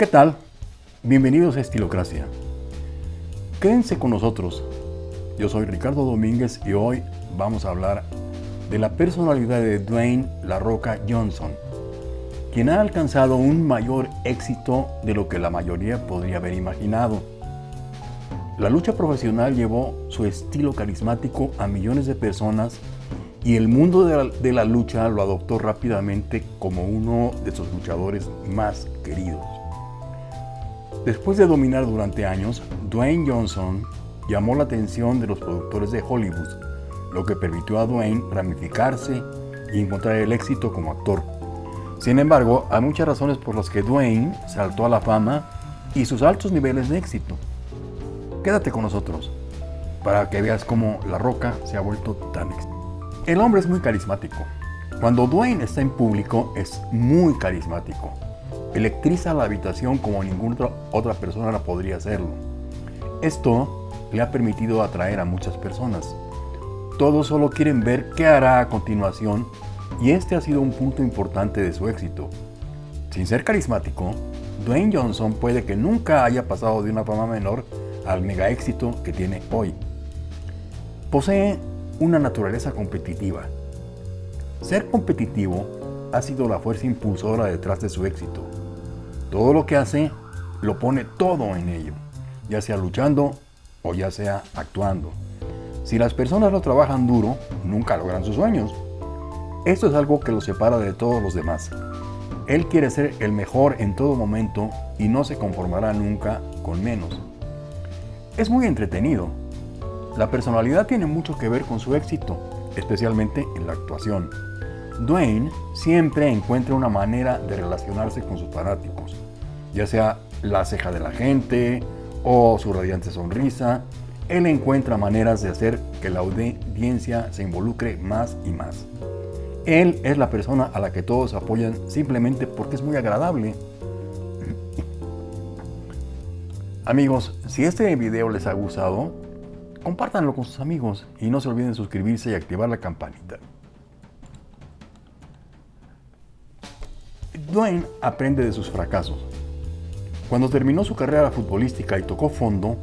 ¿Qué tal? Bienvenidos a Estilocracia. Quédense con nosotros. Yo soy Ricardo Domínguez y hoy vamos a hablar de la personalidad de Dwayne La Roca Johnson, quien ha alcanzado un mayor éxito de lo que la mayoría podría haber imaginado. La lucha profesional llevó su estilo carismático a millones de personas y el mundo de la, de la, lucha lo adoptó rápidamente como uno de sus luchadores más queridos. Después de dominar durante años, Dwayne Johnson llamó la atención de los productores de Hollywood, lo que permitió a Dwayne ramificarse y encontrar el éxito como actor. Sin embargo, hay muchas razones por las que Dwayne saltó a la fama y sus altos niveles de éxito. Quédate con nosotros para que veas cómo La Roca se ha vuelto tan. El hombre es muy carismático. Cuando Dwayne está en público es muy carismático. Electriza la habitación como ninguna otra persona la podría hacerlo. Esto le ha permitido atraer a muchas personas. Todos solo quieren ver qué hará a continuación y este ha sido un punto importante de su éxito. Sin ser carismático, Dwayne Johnson puede que nunca haya pasado de una fama menor al mega éxito que tiene hoy. Posee una naturaleza competitiva. Ser competitivo ha sido la fuerza impulsora detrás de su éxito. Todo lo que hace, lo pone todo en ello, ya sea luchando o ya sea actuando. Si las personas no trabajan duro, nunca logran sus sueños. Esto es algo que lo separa de todos los demás. Él quiere ser el mejor en todo momento y no se conformará nunca con menos. Es muy entretenido. La personalidad tiene mucho que ver con su éxito, especialmente en la actuación. Dwayne siempre encuentra una manera de relacionarse con sus fanáticos, ya sea la ceja de la gente o su radiante sonrisa. Él encuentra maneras de hacer que la audiencia se involucre más y más. Él es la persona a la que todos apoyan simplemente porque es muy agradable Amigos, si este video les ha gustado, compártanlo con sus amigos y no se olviden suscribirse y activar la campanita. Dwayne aprende de sus fracasos. Cuando terminó su carrera futbolística y tocó fondo,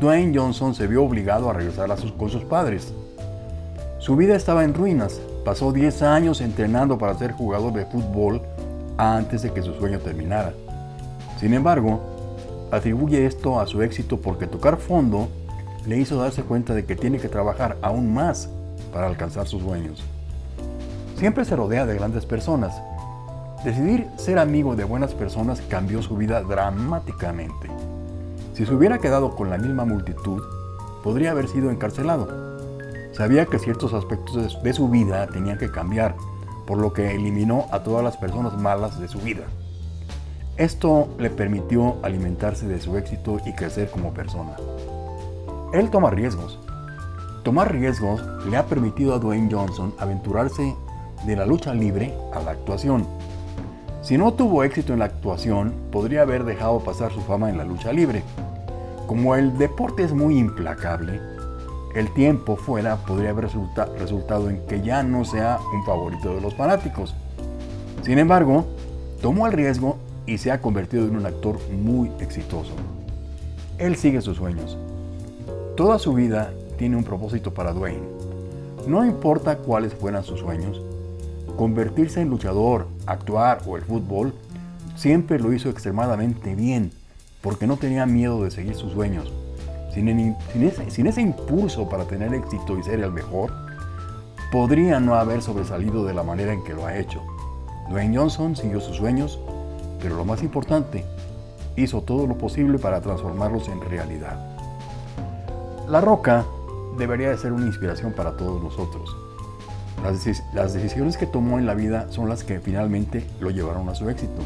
Dwayne Johnson se vio obligado a regresar a sus, con sus padres. Su vida estaba en ruinas, pasó 10 años entrenando para ser jugador de fútbol antes de que su sueño terminara. Sin embargo, atribuye esto a su éxito porque tocar fondo le hizo darse cuenta de que tiene que trabajar aún más para alcanzar sus sueños. Siempre se rodea de grandes personas. Decidir ser amigo de buenas personas cambió su vida dramáticamente. Si se hubiera quedado con la misma multitud, podría haber sido encarcelado. Sabía que ciertos aspectos de su vida tenían que cambiar, por lo que eliminó a todas las personas malas de su vida. Esto le permitió alimentarse de su éxito y crecer como persona. Él toma riesgos. Tomar riesgos le ha permitido a Dwayne Johnson aventurarse de la lucha libre a la actuación. Si no tuvo éxito en la actuación, podría haber dejado pasar su fama en la lucha libre. Como el deporte es muy implacable, el tiempo fuera podría haber resultado en que ya no sea un favorito de los fanáticos. Sin embargo, tomó el riesgo y se ha convertido en un actor muy exitoso. Él sigue sus sueños. Toda su vida tiene un propósito para Dwayne. No importa cuáles fueran sus sueños, convertirse en luchador, actuar o el fútbol, siempre lo hizo extremadamente bien, porque no tenía miedo de seguir sus sueños. Sin, ese, ese impulso para tener éxito y ser el mejor, podría no haber sobresalido de la manera en que lo ha hecho. Dwayne Johnson siguió sus sueños pero lo más importante, hizo todo lo posible para transformarlos en realidad. La Roca debería de ser una inspiración para todos nosotros. Las, decisiones que tomó en la vida son las que finalmente lo llevaron a su éxito.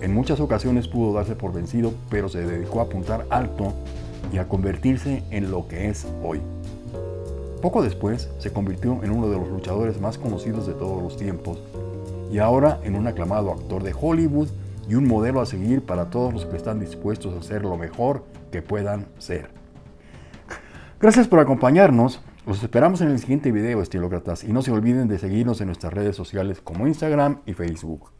En muchas ocasiones pudo darse por vencido, pero se dedicó a apuntar alto y a convertirse en lo que es hoy. Poco después se convirtió en uno de los luchadores más conocidos de todos los tiempos y ahora en un aclamado actor de Hollywood y un modelo a seguir para todos los que están dispuestos a ser lo mejor que puedan ser. Gracias por acompañarnos. Los esperamos en el siguiente video, estilócratas, y no se olviden de seguirnos en nuestras redes sociales como Instagram y Facebook.